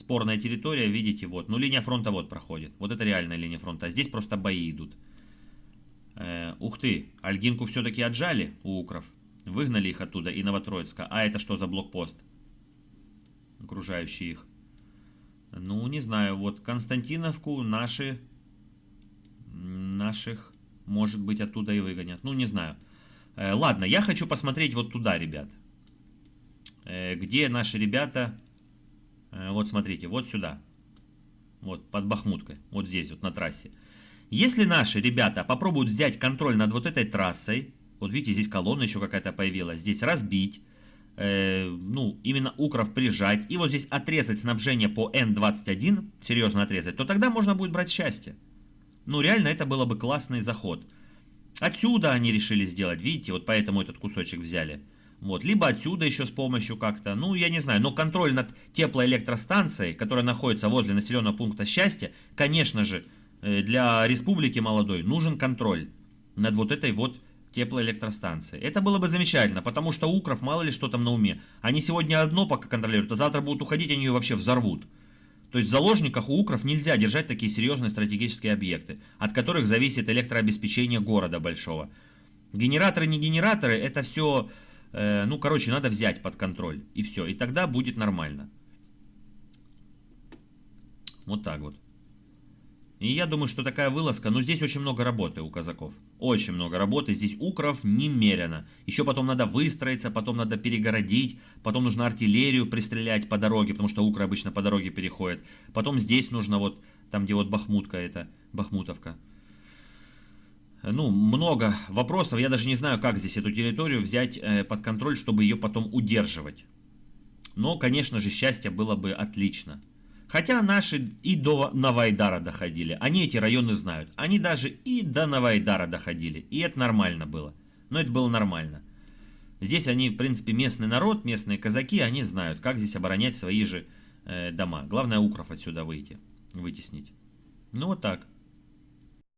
спорная территория, видите, вот. Ну, линия фронта вот проходит. Вот это реальная линия фронта. А здесь просто бои идут. Э, ух ты, Альгинку все-таки отжали у укров. Выгнали их оттуда и Новотроицка. А это что за блокпост? Окружающий их. Ну, не знаю, вот Константиновку наши... Наших, может быть, оттуда и выгонят. Ну, не знаю. Э, ладно, я хочу посмотреть вот туда, ребят. Э, где наши ребята... Э, вот смотрите, вот сюда. Вот, под Бахмуткой. Вот здесь, вот на трассе. Если наши ребята попробуют взять контроль над вот этой трассой, вот видите, здесь колонна еще какая-то появилась, здесь разбить, э, ну, именно Укров прижать, и вот здесь отрезать снабжение по Н-21, серьезно отрезать, то тогда можно будет брать счастье. Ну, реально, это было бы классный заход. Отсюда они решили сделать, видите, вот поэтому этот кусочек взяли. Вот, либо отсюда еще с помощью как-то, ну, я не знаю, но контроль над теплоэлектростанцией, которая находится возле населенного пункта счастья, конечно же, э, для республики молодой нужен контроль над вот этой вот теплоэлектростанцией. Это было бы замечательно, потому что Укров мало ли что там на уме. Они сегодня одно пока контролируют, а завтра будут уходить, они ее вообще взорвут. То есть в заложниках у Укров нельзя держать такие серьезные стратегические объекты, от которых зависит электрообеспечение города большого. Генераторы, не генераторы, это все, э, ну, короче, надо взять под контроль. И все, и тогда будет нормально. Вот так вот. И я думаю, что такая вылазка, но здесь очень много работы у казаков. Очень много работы, здесь укров немерено. Еще потом надо выстроиться, потом надо перегородить, потом нужно артиллерию пристрелять по дороге, потому что укры обычно по дороге переходят. Потом здесь нужно вот, там где вот Бахмутка это, Бахмутовка. Ну, много вопросов, я даже не знаю, как здесь эту территорию взять э, под контроль, чтобы ее потом удерживать. Но, конечно же, счастье было бы отлично. Хотя наши и до Навайдара доходили. Они эти районы знают. Они даже и до Навайдара доходили. И это нормально было. Но это было нормально. Здесь они, в принципе, местный народ, местные казаки, они знают, как здесь оборонять свои же э, дома. Главное, укров отсюда выйти, вытеснить. Ну, вот так.